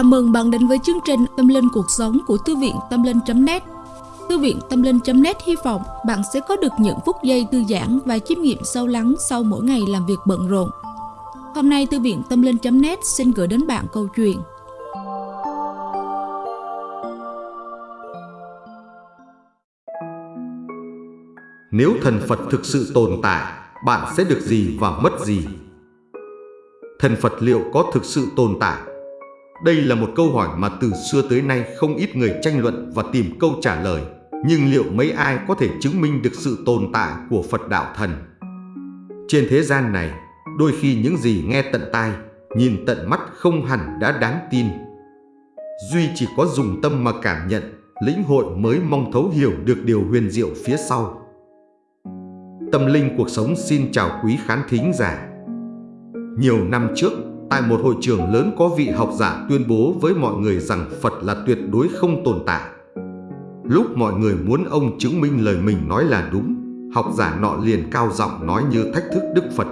Chào mừng bạn đến với chương trình Tâm Linh Cuộc Sống của Thư viện Tâm Linh.net Thư viện Tâm Linh.net hy vọng bạn sẽ có được những phút giây thư giãn và chiêm nghiệm sâu lắng sau mỗi ngày làm việc bận rộn. Hôm nay Thư viện Tâm Linh.net xin gửi đến bạn câu chuyện Nếu thần Phật thực sự tồn tại, bạn sẽ được gì và mất gì? Thần Phật liệu có thực sự tồn tại? Đây là một câu hỏi mà từ xưa tới nay không ít người tranh luận và tìm câu trả lời. Nhưng liệu mấy ai có thể chứng minh được sự tồn tại của Phật Đạo Thần? Trên thế gian này, đôi khi những gì nghe tận tai, nhìn tận mắt không hẳn đã đáng tin. Duy chỉ có dùng tâm mà cảm nhận, lĩnh hội mới mong thấu hiểu được điều huyền diệu phía sau. Tâm linh cuộc sống xin chào quý khán thính giả. Nhiều năm trước, tại một hội trường lớn có vị học giả tuyên bố với mọi người rằng Phật là tuyệt đối không tồn tại. Lúc mọi người muốn ông chứng minh lời mình nói là đúng, học giả nọ liền cao giọng nói như thách thức Đức Phật.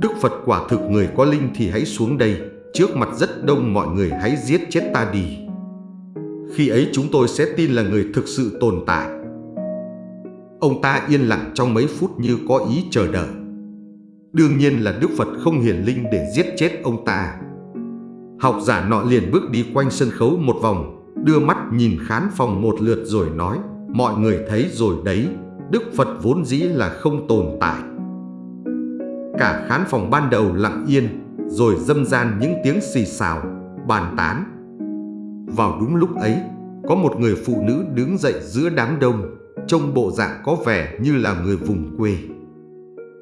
Đức Phật quả thực người có linh thì hãy xuống đây, trước mặt rất đông mọi người hãy giết chết ta đi. Khi ấy chúng tôi sẽ tin là người thực sự tồn tại. Ông ta yên lặng trong mấy phút như có ý chờ đợi. Đương nhiên là Đức Phật không hiển linh để giết chết ông ta. Học giả nọ liền bước đi quanh sân khấu một vòng, đưa mắt nhìn khán phòng một lượt rồi nói, mọi người thấy rồi đấy, Đức Phật vốn dĩ là không tồn tại. Cả khán phòng ban đầu lặng yên, rồi dâm gian những tiếng xì xào, bàn tán. Vào đúng lúc ấy, có một người phụ nữ đứng dậy giữa đám đông, trông bộ dạng có vẻ như là người vùng quê.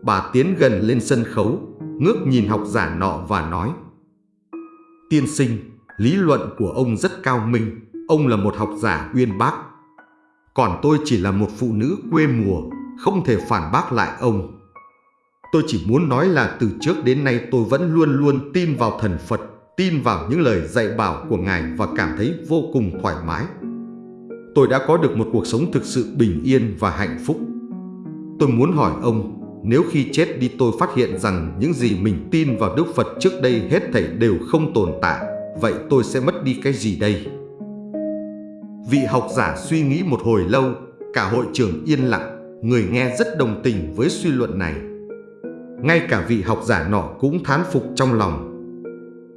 Bà tiến gần lên sân khấu, ngước nhìn học giả nọ và nói Tiên sinh, lý luận của ông rất cao minh, ông là một học giả uyên bác. Còn tôi chỉ là một phụ nữ quê mùa, không thể phản bác lại ông. Tôi chỉ muốn nói là từ trước đến nay tôi vẫn luôn luôn tin vào thần Phật, tin vào những lời dạy bảo của Ngài và cảm thấy vô cùng thoải mái. Tôi đã có được một cuộc sống thực sự bình yên và hạnh phúc. Tôi muốn hỏi ông, nếu khi chết đi tôi phát hiện rằng những gì mình tin vào Đức Phật trước đây hết thảy đều không tồn tại, vậy tôi sẽ mất đi cái gì đây? Vị học giả suy nghĩ một hồi lâu, cả hội trường yên lặng, người nghe rất đồng tình với suy luận này. Ngay cả vị học giả nọ cũng thán phục trong lòng.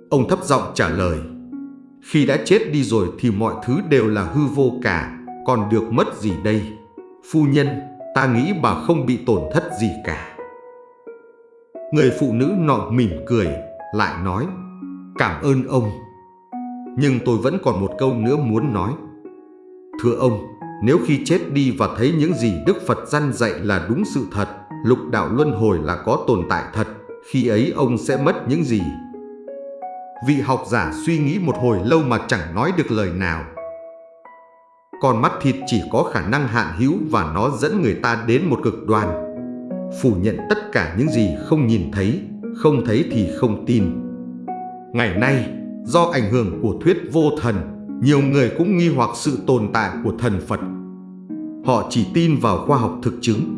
Ông thấp giọng trả lời, khi đã chết đi rồi thì mọi thứ đều là hư vô cả, còn được mất gì đây? Phu nhân, ta nghĩ bà không bị tổn thất gì cả. Người phụ nữ nọ mỉm cười, lại nói, cảm ơn ông. Nhưng tôi vẫn còn một câu nữa muốn nói. Thưa ông, nếu khi chết đi và thấy những gì Đức Phật dăn dạy là đúng sự thật, lục đạo luân hồi là có tồn tại thật, khi ấy ông sẽ mất những gì? Vị học giả suy nghĩ một hồi lâu mà chẳng nói được lời nào. Con mắt thịt chỉ có khả năng hạn hữu và nó dẫn người ta đến một cực đoan. Phủ nhận tất cả những gì không nhìn thấy, không thấy thì không tin. Ngày nay, do ảnh hưởng của thuyết vô thần, nhiều người cũng nghi hoặc sự tồn tại của thần Phật. Họ chỉ tin vào khoa học thực chứng.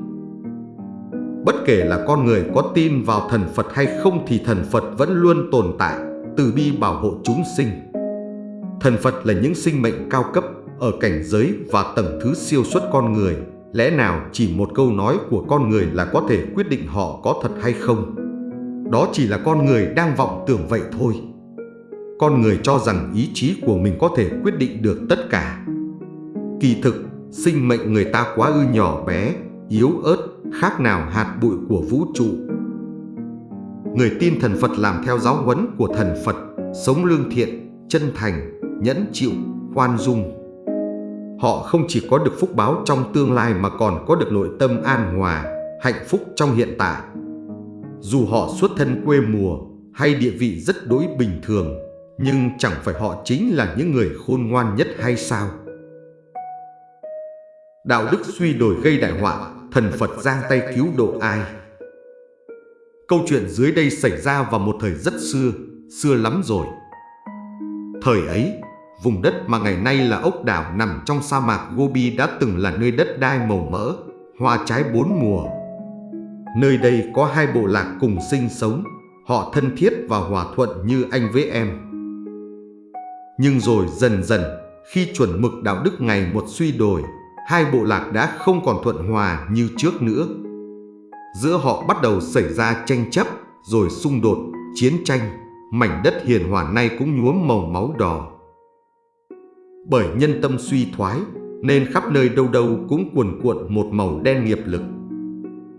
Bất kể là con người có tin vào thần Phật hay không thì thần Phật vẫn luôn tồn tại, từ bi bảo hộ chúng sinh. Thần Phật là những sinh mệnh cao cấp ở cảnh giới và tầng thứ siêu xuất con người. Lẽ nào chỉ một câu nói của con người là có thể quyết định họ có thật hay không? Đó chỉ là con người đang vọng tưởng vậy thôi. Con người cho rằng ý chí của mình có thể quyết định được tất cả. Kỳ thực, sinh mệnh người ta quá ư nhỏ bé, yếu ớt, khác nào hạt bụi của vũ trụ. Người tin thần Phật làm theo giáo huấn của thần Phật, sống lương thiện, chân thành, nhẫn chịu, khoan dung, họ không chỉ có được phúc báo trong tương lai mà còn có được nội tâm an hòa, hạnh phúc trong hiện tại. Dù họ xuất thân quê mùa hay địa vị rất đối bình thường, nhưng chẳng phải họ chính là những người khôn ngoan nhất hay sao? Đạo đức suy đổi gây đại họa, thần Phật giang tay cứu độ ai? Câu chuyện dưới đây xảy ra vào một thời rất xưa, xưa lắm rồi. Thời ấy, Vùng đất mà ngày nay là ốc đảo nằm trong sa mạc Gobi đã từng là nơi đất đai màu mỡ, hoa trái bốn mùa. Nơi đây có hai bộ lạc cùng sinh sống, họ thân thiết và hòa thuận như anh với em. Nhưng rồi dần dần, khi chuẩn mực đạo đức ngày một suy đổi, hai bộ lạc đã không còn thuận hòa như trước nữa. Giữa họ bắt đầu xảy ra tranh chấp, rồi xung đột, chiến tranh, mảnh đất hiền hòa nay cũng nhuốm màu máu đỏ. Bởi nhân tâm suy thoái, nên khắp nơi đâu đâu cũng cuồn cuộn một màu đen nghiệp lực.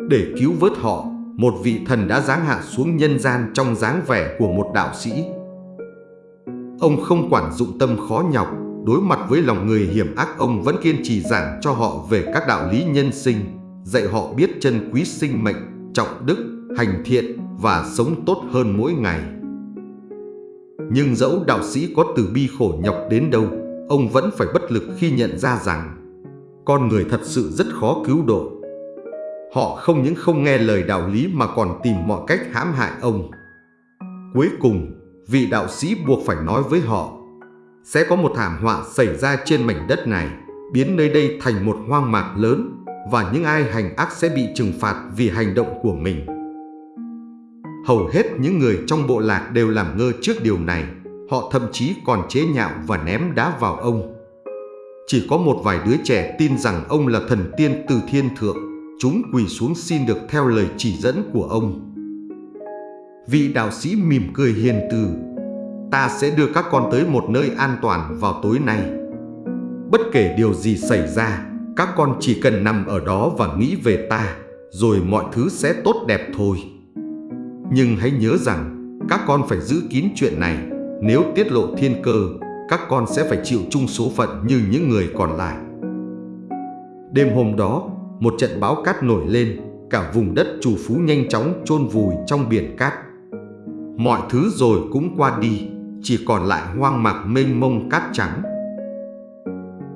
Để cứu vớt họ, một vị thần đã giáng hạ xuống nhân gian trong dáng vẻ của một đạo sĩ. Ông không quản dụng tâm khó nhọc, đối mặt với lòng người hiểm ác ông vẫn kiên trì giảng cho họ về các đạo lý nhân sinh, dạy họ biết chân quý sinh mệnh, trọng đức, hành thiện và sống tốt hơn mỗi ngày. Nhưng dẫu đạo sĩ có từ bi khổ nhọc đến đâu, ông vẫn phải bất lực khi nhận ra rằng con người thật sự rất khó cứu độ. Họ không những không nghe lời đạo lý mà còn tìm mọi cách hãm hại ông. Cuối cùng, vị đạo sĩ buộc phải nói với họ sẽ có một thảm họa xảy ra trên mảnh đất này, biến nơi đây thành một hoang mạc lớn và những ai hành ác sẽ bị trừng phạt vì hành động của mình. Hầu hết những người trong bộ lạc đều làm ngơ trước điều này, họ thậm chí còn chế nhạo và ném đá vào ông. Chỉ có một vài đứa trẻ tin rằng ông là thần tiên từ thiên thượng, chúng quỳ xuống xin được theo lời chỉ dẫn của ông. Vị đạo sĩ mỉm cười hiền từ, ta sẽ đưa các con tới một nơi an toàn vào tối nay. Bất kể điều gì xảy ra, các con chỉ cần nằm ở đó và nghĩ về ta, rồi mọi thứ sẽ tốt đẹp thôi. Nhưng hãy nhớ rằng, các con phải giữ kín chuyện này, nếu tiết lộ thiên cơ, các con sẽ phải chịu chung số phận như những người còn lại. Đêm hôm đó, một trận bão cát nổi lên, cả vùng đất chủ phú nhanh chóng chôn vùi trong biển cát. Mọi thứ rồi cũng qua đi, chỉ còn lại hoang mạc mênh mông cát trắng.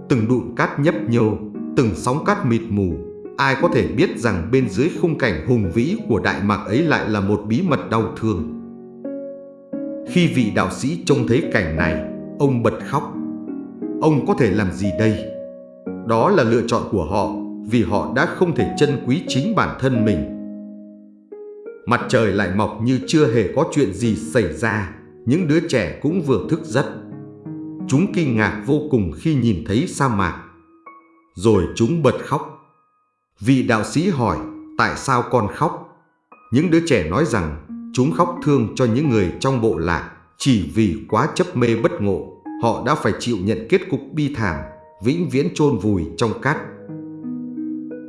Từng đụn cát nhấp nhô, từng sóng cát mịt mù, ai có thể biết rằng bên dưới khung cảnh hùng vĩ của đại mạc ấy lại là một bí mật đau thương. Khi vị đạo sĩ trông thấy cảnh này, ông bật khóc. Ông có thể làm gì đây? Đó là lựa chọn của họ vì họ đã không thể trân quý chính bản thân mình. Mặt trời lại mọc như chưa hề có chuyện gì xảy ra, những đứa trẻ cũng vừa thức giấc. Chúng kinh ngạc vô cùng khi nhìn thấy sa mạc. Rồi chúng bật khóc. Vị đạo sĩ hỏi, tại sao con khóc? Những đứa trẻ nói rằng, chúng khóc thương cho những người trong bộ lạc, chỉ vì quá chấp mê bất ngộ, họ đã phải chịu nhận kết cục bi thảm, vĩnh viễn chôn vùi trong cát.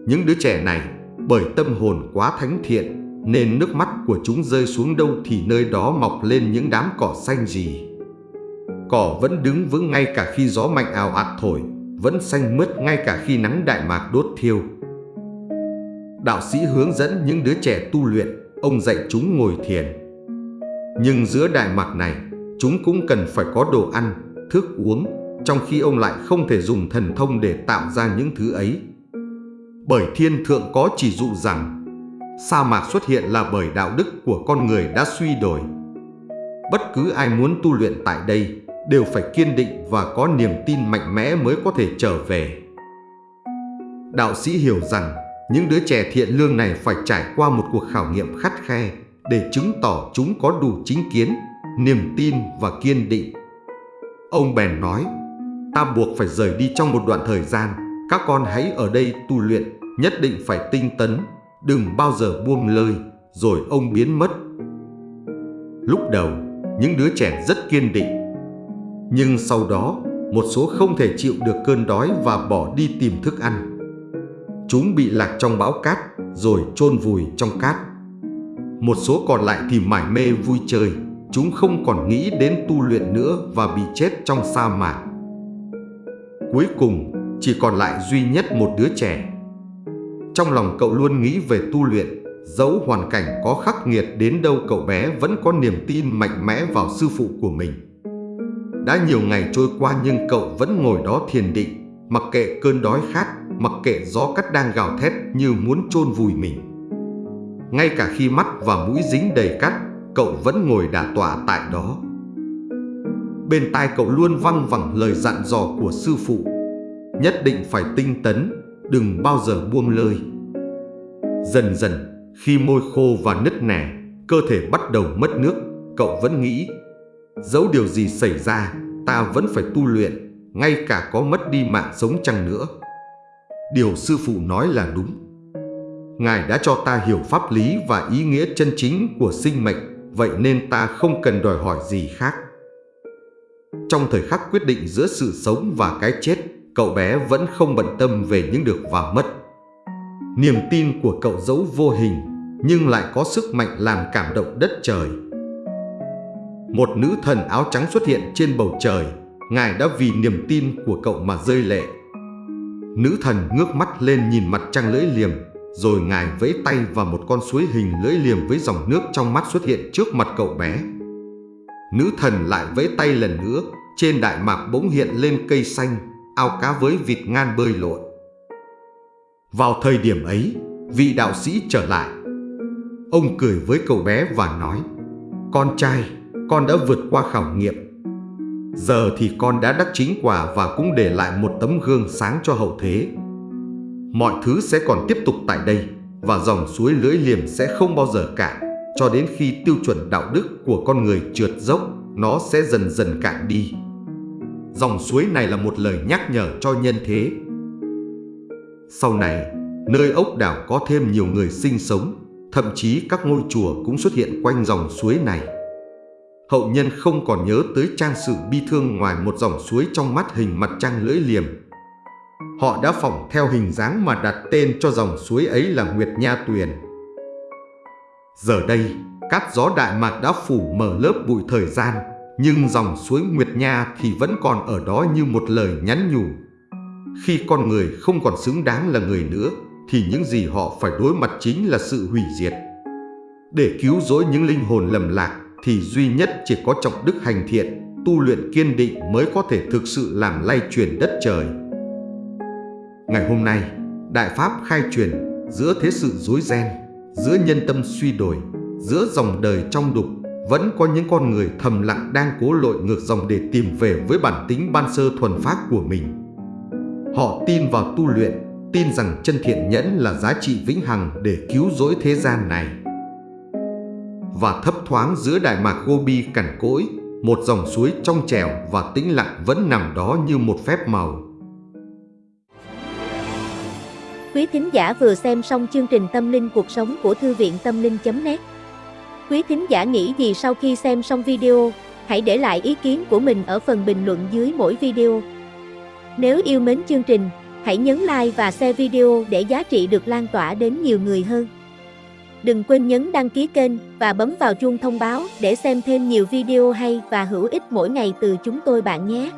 Những đứa trẻ này, bởi tâm hồn quá thánh thiện, nên nước mắt của chúng rơi xuống đâu thì nơi đó mọc lên những đám cỏ xanh gì. Cỏ vẫn đứng vững ngay cả khi gió mạnh ào ạt thổi, vẫn xanh mướt ngay cả khi nắng đại mạc đốt thiêu. Đạo sĩ hướng dẫn những đứa trẻ tu luyện, ông dạy chúng ngồi thiền. Nhưng giữa đại mạc này, chúng cũng cần phải có đồ ăn, thức uống, trong khi ông lại không thể dùng thần thông để tạo ra những thứ ấy. Bởi thiên thượng có chỉ dụ rằng sa mạc xuất hiện là bởi đạo đức của con người đã suy đổi. Bất cứ ai muốn tu luyện tại đây đều phải kiên định và có niềm tin mạnh mẽ mới có thể trở về. Đạo sĩ hiểu rằng những đứa trẻ thiện lương này phải trải qua một cuộc khảo nghiệm khắt khe để chứng tỏ chúng có đủ chính kiến, niềm tin và kiên định. Ông bèn nói, ta buộc phải rời đi trong một đoạn thời gian, các con hãy ở đây tu luyện, nhất định phải tinh tấn, đừng bao giờ buông lơi, rồi ông biến mất. Lúc đầu, những đứa trẻ rất kiên định. Nhưng sau đó, một số không thể chịu được cơn đói và bỏ đi tìm thức ăn. Chúng bị lạc trong bão cát, rồi chôn vùi trong cát. Một số còn lại thì mải mê vui chơi, chúng không còn nghĩ đến tu luyện nữa và bị chết trong sa mạc. Cuối cùng, chỉ còn lại duy nhất một đứa trẻ trong lòng cậu luôn nghĩ về tu luyện, dẫu hoàn cảnh có khắc nghiệt đến đâu cậu bé vẫn có niềm tin mạnh mẽ vào sư phụ của mình. Đã nhiều ngày trôi qua nhưng cậu vẫn ngồi đó thiền định, mặc kệ cơn đói khát, mặc kệ gió cắt đang gào thét như muốn chôn vùi mình. Ngay cả khi mắt và mũi dính đầy cát, cậu vẫn ngồi đả tọa tại đó. Bên tai cậu luôn văng vẳng lời dặn dò của sư phụ, nhất định phải tinh tấn, đừng bao giờ buông lơi. Dần dần, khi môi khô và nứt nẻ, cơ thể bắt đầu mất nước, cậu vẫn nghĩ, dẫu điều gì xảy ra, ta vẫn phải tu luyện, ngay cả có mất đi mạng sống chăng nữa. Điều sư phụ nói là đúng. Ngài đã cho ta hiểu pháp lý và ý nghĩa chân chính của sinh mệnh, vậy nên ta không cần đòi hỏi gì khác. Trong thời khắc quyết định giữa sự sống và cái chết, cậu bé vẫn không bận tâm về những được và mất. Niềm tin của cậu giấu vô hình, nhưng lại có sức mạnh làm cảm động đất trời. Một nữ thần áo trắng xuất hiện trên bầu trời, Ngài đã vì niềm tin của cậu mà rơi lệ. Nữ thần ngước mắt lên nhìn mặt trăng lưỡi liềm, rồi Ngài vẫy tay và một con suối hình lưỡi liềm với dòng nước trong mắt xuất hiện trước mặt cậu bé. Nữ thần lại vẫy tay lần nữa, trên đại mạc bỗng hiện lên cây xanh, ao cá với vịt ngan bơi lội. Vào thời điểm ấy, vị đạo sĩ trở lại. Ông cười với cậu bé và nói, Con trai, con đã vượt qua khảo nghiệm. Giờ thì con đã đắc chính quả và cũng để lại một tấm gương sáng cho hậu thế. Mọi thứ sẽ còn tiếp tục tại đây và dòng suối lưỡi liềm sẽ không bao giờ cạn cho đến khi tiêu chuẩn đạo đức của con người trượt dốc, nó sẽ dần dần cạn đi. Dòng suối này là một lời nhắc nhở cho nhân thế. Sau này, nơi ốc đảo có thêm nhiều người sinh sống, thậm chí các ngôi chùa cũng xuất hiện quanh dòng suối này. Hậu nhân không còn nhớ tới trang sử bi thương ngoài một dòng suối trong mắt hình mặt trăng lưỡi liềm. Họ đã phỏng theo hình dáng mà đặt tên cho dòng suối ấy là Nguyệt Nha Tuyền. Giờ đây, cát gió Đại Mạc đã phủ mở lớp bụi thời gian, nhưng dòng suối Nguyệt Nha thì vẫn còn ở đó như một lời nhắn nhủ. Khi con người không còn xứng đáng là người nữa, thì những gì họ phải đối mặt chính là sự hủy diệt. Để cứu rỗi những linh hồn lầm lạc thì duy nhất chỉ có trọng đức hành thiện, tu luyện kiên định mới có thể thực sự làm lay chuyển đất trời. Ngày hôm nay, Đại Pháp khai truyền giữa thế sự rối ren, giữa nhân tâm suy đổi, giữa dòng đời trong đục, vẫn có những con người thầm lặng đang cố lội ngược dòng để tìm về với bản tính ban sơ thuần phát của mình. Họ tin vào tu luyện, tin rằng chân thiện nhẫn là giá trị vĩnh hằng để cứu rỗi thế gian này. Và thấp thoáng giữa đại mạc Gobi cằn cỗi, một dòng suối trong trẻo và tĩnh lặng vẫn nằm đó như một phép màu. Quý thính giả vừa xem xong chương trình Tâm linh cuộc sống của Thư viện Tâm linh.net Quý thính giả nghĩ gì sau khi xem xong video, hãy để lại ý kiến của mình ở phần bình luận dưới mỗi video. Nếu yêu mến chương trình, hãy nhấn like và share video để giá trị được lan tỏa đến nhiều người hơn. Đừng quên nhấn đăng ký kênh và bấm vào chuông thông báo để xem thêm nhiều video hay và hữu ích mỗi ngày từ chúng tôi bạn nhé.